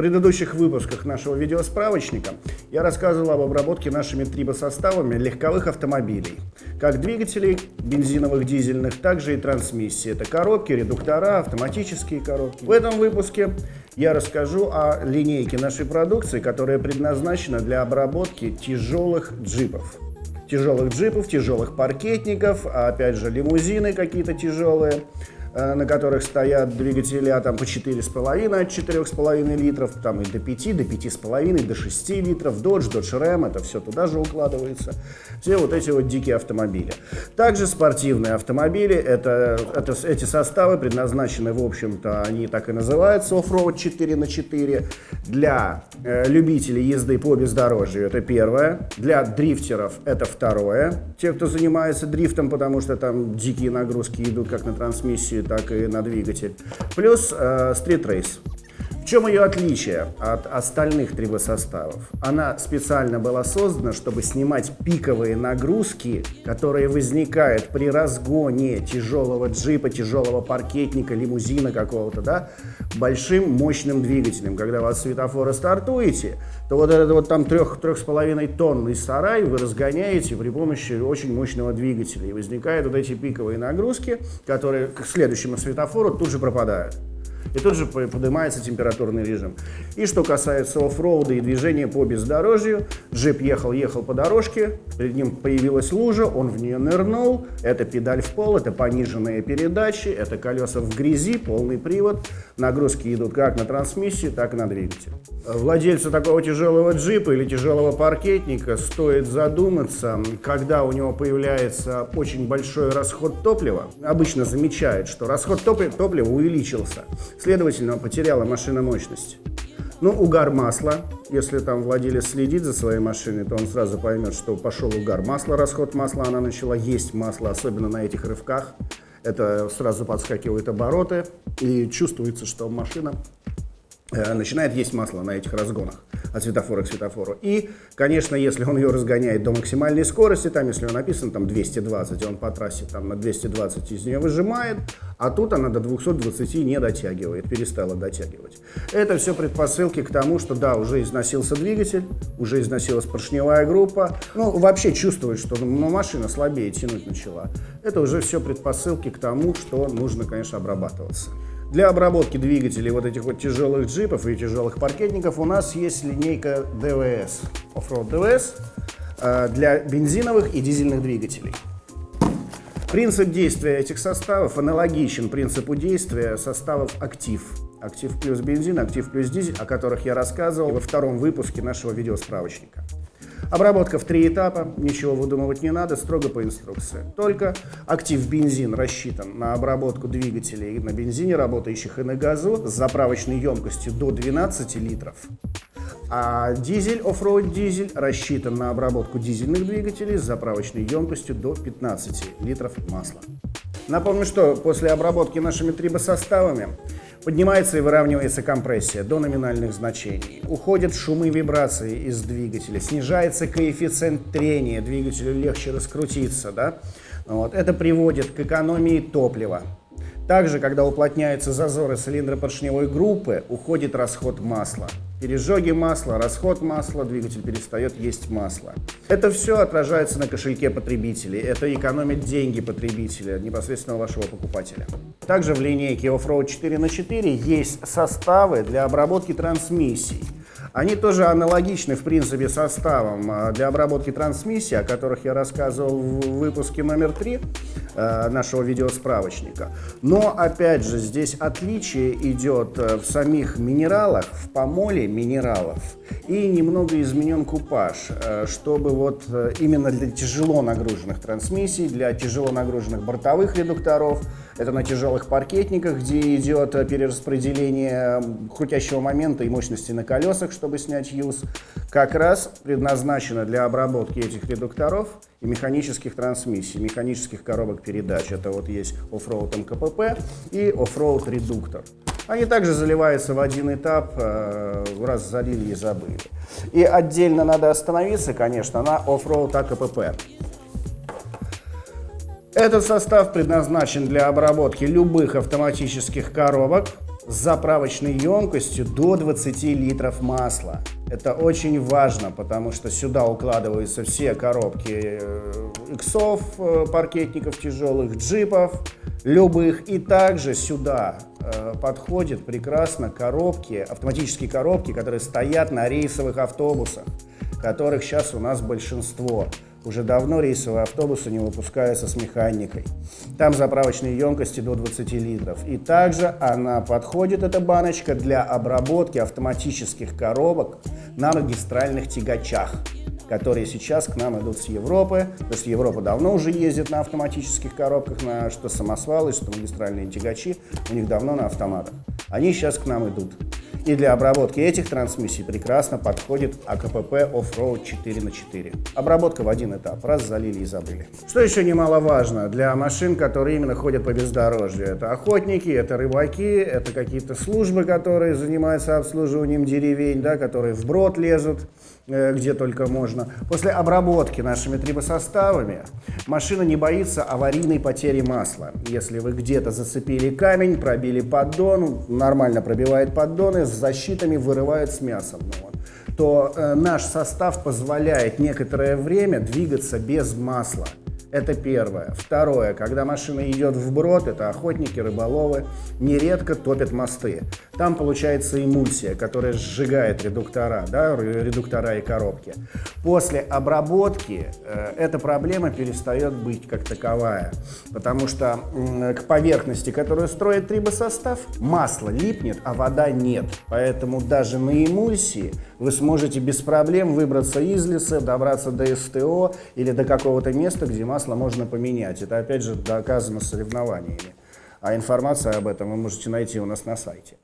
предыдущих выпусках нашего видеосправочника я рассказывал об обработке нашими трибосоставами легковых автомобилей, как двигателей бензиновых, дизельных, также и трансмиссии. Это коробки, редуктора, автоматические коробки. В этом выпуске я расскажу о линейке нашей продукции, которая предназначена для обработки тяжелых джипов. Тяжелых джипов, тяжелых паркетников, а опять же лимузины какие-то тяжелые, на которых стоят двигатели а там по 4,5 от 4,5 литров, там и до 5, до 5,5, до 6 литров, Dodge, Dodge Ram, это все туда же укладывается. Все вот эти вот дикие автомобили. Также спортивные автомобили, это, это, эти составы предназначены, в общем-то, они так и называются, оффроуд 4 на 4 для э, любителей езды по бездорожью, это первое, для дрифтеров это второе, те, кто занимается дрифтом, потому что там дикие нагрузки идут как на трансмиссию, так и на двигатель. Плюс э, Street Race. Чем ее отличие от остальных трибосоставов? Она специально была создана, чтобы снимать пиковые нагрузки, которые возникают при разгоне тяжелого джипа, тяжелого паркетника, лимузина какого-то, да, большим мощным двигателем. Когда от светофора стартуете, то вот этот вот там трех, трех с половиной тонный сарай вы разгоняете при помощи очень мощного двигателя. И возникают вот эти пиковые нагрузки, которые к следующему светофору тут же пропадают и тут же поднимается температурный режим. И что касается оффроуда и движения по бездорожью, джип ехал-ехал по дорожке, перед ним появилась лужа, он в нее нырнул, это педаль в пол, это пониженные передачи, это колеса в грязи, полный привод, нагрузки идут как на трансмиссию, так и на двигатель. Владельцу такого тяжелого джипа или тяжелого паркетника стоит задуматься, когда у него появляется очень большой расход топлива, обычно замечает, что расход топлива увеличился. Следовательно, потеряла машина мощность. Ну, угар масла. Если там владелец следит за своей машиной, то он сразу поймет, что пошел угар масла, расход масла, она начала есть масло, особенно на этих рывках. Это сразу подскакивают обороты, и чувствуется, что машина Э, начинает есть масло на этих разгонах от светофора к светофору. И, конечно, если он ее разгоняет до максимальной скорости, там, если он написан там 220, и он по трассе там на 220 из нее выжимает, а тут она до 220 не дотягивает, перестала дотягивать. Это все предпосылки к тому, что да, уже износился двигатель, уже износилась поршневая группа, ну, вообще чувствует, что ну, машина слабее тянуть начала. Это уже все предпосылки к тому, что нужно, конечно, обрабатываться. Для обработки двигателей вот этих вот тяжелых джипов и тяжелых паркетников у нас есть линейка DVS, Offroad DVS, для бензиновых и дизельных двигателей. Принцип действия этих составов аналогичен принципу действия составов актив. Актив плюс бензин, актив плюс дизель, о которых я рассказывал во втором выпуске нашего видеосправочника. Обработка в три этапа, ничего выдумывать не надо, строго по инструкции. Только актив бензин рассчитан на обработку двигателей на бензине, работающих и на газу, с заправочной емкостью до 12 литров. А дизель, оффроуд дизель, рассчитан на обработку дизельных двигателей с заправочной емкостью до 15 литров масла. Напомню, что после обработки нашими трибосоставами Поднимается и выравнивается компрессия до номинальных значений. Уходят шумы и вибрации из двигателя. Снижается коэффициент трения. Двигателю легче раскрутиться. Да? Вот. Это приводит к экономии топлива. Также, когда уплотняются зазоры цилиндропоршневой группы, уходит расход масла. Пережоги масла, расход масла, двигатель перестает есть масло. Это все отражается на кошельке потребителей. Это экономит деньги потребителя, непосредственно вашего покупателя. Также в линейке Offroad 4 на 4 есть составы для обработки трансмиссий. Они тоже аналогичны, в принципе, составам а, для обработки трансмиссии, о которых я рассказывал в выпуске номер 3 э, нашего видеосправочника. Но, опять же, здесь отличие идет э, в самих минералах, в помоле минералов. И немного изменен купаж, э, чтобы вот именно для тяжело нагруженных трансмиссий, для тяжело нагруженных бортовых редукторов, это на тяжелых паркетниках, где идет перераспределение крутящего момента и мощности на колесах, чтобы снять юз, как раз предназначено для обработки этих редукторов и механических трансмиссий, механических коробок передач. Это вот есть оффроуд МКПП и оффроуд редуктор. Они также заливаются в один этап, э, раз залили и забыли. И отдельно надо остановиться, конечно, на оффроуд АКПП. Этот состав предназначен для обработки любых автоматических коробок, с заправочной емкостью до 20 литров масла. Это очень важно, потому что сюда укладываются все коробки э, иксов, э, паркетников тяжелых, джипов, любых. И также сюда э, подходят прекрасно коробки, автоматические коробки, которые стоят на рейсовых автобусах, которых сейчас у нас большинство. Уже давно рейсовые автобусы не выпускаются с механикой. Там заправочные емкости до 20 литров. И также она подходит, эта баночка, для обработки автоматических коробок на магистральных тягачах которые сейчас к нам идут с Европы, потому что Европа давно уже ездит на автоматических коробках, на что самосвалы, что магистральные тягачи, у них давно на автоматах. Они сейчас к нам идут. И для обработки этих трансмиссий прекрасно подходит АКПП Offroad 4 на 4. Обработка в один этап, раз залили и забыли. Что еще немаловажно для машин, которые именно ходят по бездорожью? Это охотники, это рыбаки, это какие-то службы, которые занимаются обслуживанием деревень, да, которые вброд лезут где только можно. После обработки нашими трибосоставами машина не боится аварийной потери масла. Если вы где-то зацепили камень, пробили поддон, нормально пробивает поддоны, с защитами вырывают с мясом. Ну, вот, то э, наш состав позволяет некоторое время двигаться без масла. Это первое. Второе, когда машина идет вброд, это охотники, рыболовы, нередко топят мосты. Там получается эмульсия, которая сжигает редуктора, да, редуктора и коробки. После обработки э, эта проблема перестает быть как таковая, потому что э, к поверхности, которую строит трибосостав, масло липнет, а вода нет. Поэтому даже на эмульсии вы сможете без проблем выбраться из леса, добраться до СТО или до какого-то места, где масло масло можно поменять. Это опять же доказано соревнованиями. А информация об этом вы можете найти у нас на сайте.